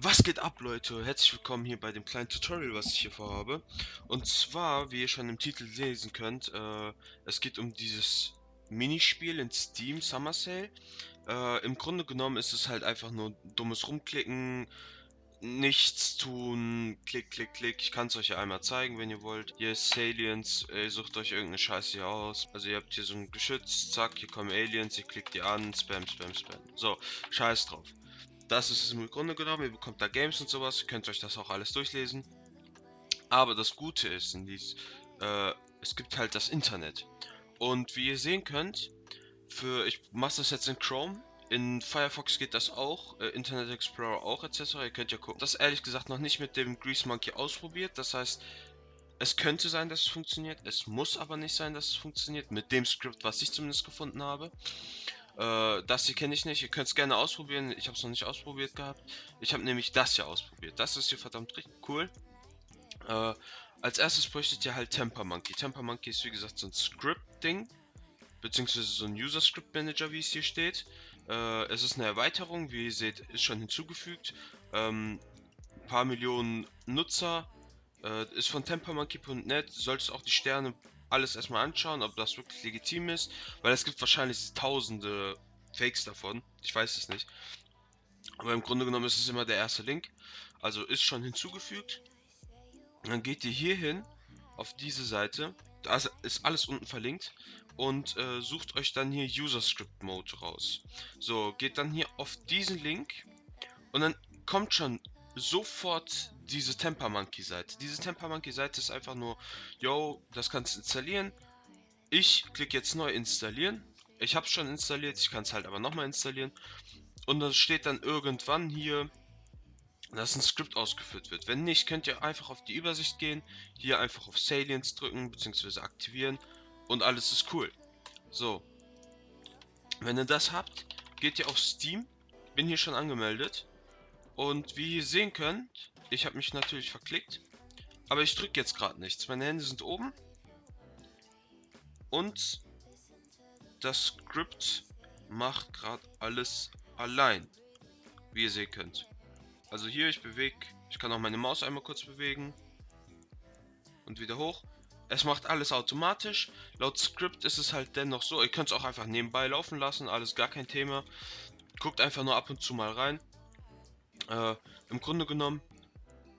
Was geht ab, Leute? Herzlich willkommen hier bei dem kleinen Tutorial, was ich hier vorhabe. Und zwar, wie ihr schon im Titel lesen könnt, äh, es geht um dieses Minispiel in Steam Summer Sale. Äh, Im Grunde genommen ist es halt einfach nur dummes Rumklicken, nichts tun, klick, klick, klick. Ich kann es euch ja einmal zeigen, wenn ihr wollt. Hier ist Aliens, ihr sucht euch irgendeine Scheiße hier aus. Also ihr habt hier so ein Geschütz, zack, hier kommen Aliens, ihr klickt die an, spam, spam, spam. So, scheiß drauf. Das ist es im Grunde genommen, ihr bekommt da Games und sowas, ihr könnt euch das auch alles durchlesen. Aber das Gute ist dies, äh, es gibt halt das Internet. Und wie ihr sehen könnt, für ich mache das jetzt in Chrome, in Firefox geht das auch, äh, Internet Explorer auch etc. Ihr könnt ja gucken. Das ehrlich gesagt noch nicht mit dem Grease Monkey ausprobiert. Das heißt, es könnte sein, dass es funktioniert. Es muss aber nicht sein, dass es funktioniert. Mit dem Skript, was ich zumindest gefunden habe. Äh, das hier kenne ich nicht. Ihr könnt es gerne ausprobieren. Ich habe es noch nicht ausprobiert gehabt. Ich habe nämlich das hier ausprobiert. Das ist hier verdammt richtig cool. Äh, als erstes bräuchtet ihr halt Temper Monkey. Temper Monkey ist wie gesagt so ein Script-Ding beziehungsweise so ein User Script Manager, wie es hier steht. Äh, es ist eine Erweiterung, wie ihr seht, ist schon hinzugefügt. Ähm, paar Millionen Nutzer, äh, ist von tempermonkey.net, solltest auch die Sterne alles erstmal anschauen, ob das wirklich legitim ist, weil es gibt wahrscheinlich tausende Fakes davon, ich weiß es nicht. Aber im Grunde genommen ist es immer der erste Link, also ist schon hinzugefügt. Dann geht ihr hier hin, auf diese Seite, da ist alles unten verlinkt und äh, sucht euch dann hier User Script Mode raus. So, geht dann hier auf diesen Link und dann kommt schon sofort diese Temper Monkey Seite. Diese Temper Monkey Seite ist einfach nur, yo, das kannst du installieren. Ich klicke jetzt neu installieren. Ich habe es schon installiert, ich kann es halt aber nochmal installieren. Und dann steht dann irgendwann hier, dass ein Skript ausgeführt wird. Wenn nicht, könnt ihr einfach auf die Übersicht gehen, hier einfach auf Salience drücken bzw. aktivieren und alles ist cool. So. Wenn ihr das habt, geht ihr auf Steam. Bin hier schon angemeldet. Und wie ihr sehen könnt, ich habe mich natürlich verklickt. Aber ich drücke jetzt gerade nichts. Meine Hände sind oben. Und das Skript macht gerade alles allein. Wie ihr sehen könnt. Also hier, ich bewege, ich kann auch meine Maus einmal kurz bewegen. Und wieder hoch. Es macht alles automatisch. Laut Skript ist es halt dennoch so. Ihr könnt es auch einfach nebenbei laufen lassen. Alles gar kein Thema. Guckt einfach nur ab und zu mal rein. Äh, Im Grunde genommen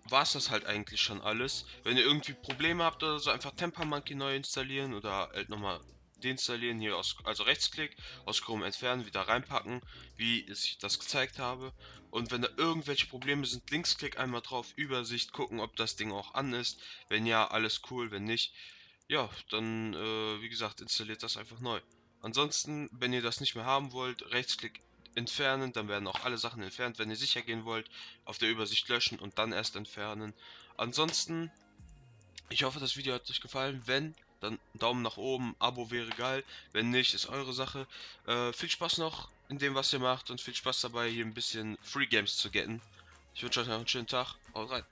war es das halt eigentlich schon alles. Wenn ihr irgendwie Probleme habt oder so, einfach Temper Monkey neu installieren oder halt nochmal deinstallieren, hier aus, also Rechtsklick, aus Chrome entfernen, wieder reinpacken, wie ich das gezeigt habe. Und wenn da irgendwelche Probleme sind, Linksklick einmal drauf, Übersicht, gucken, ob das Ding auch an ist. Wenn ja, alles cool, wenn nicht, ja, dann, äh, wie gesagt, installiert das einfach neu. Ansonsten, wenn ihr das nicht mehr haben wollt, Rechtsklick entfernen, dann werden auch alle Sachen entfernt. Wenn ihr sicher gehen wollt, auf der Übersicht löschen und dann erst entfernen. Ansonsten, ich hoffe, das Video hat euch gefallen. Wenn, dann Daumen nach oben, Abo wäre geil. Wenn nicht, ist eure Sache. Äh, viel Spaß noch in dem, was ihr macht und viel Spaß dabei, hier ein bisschen Free Games zu getten. Ich wünsche euch noch einen schönen Tag. Haut rein.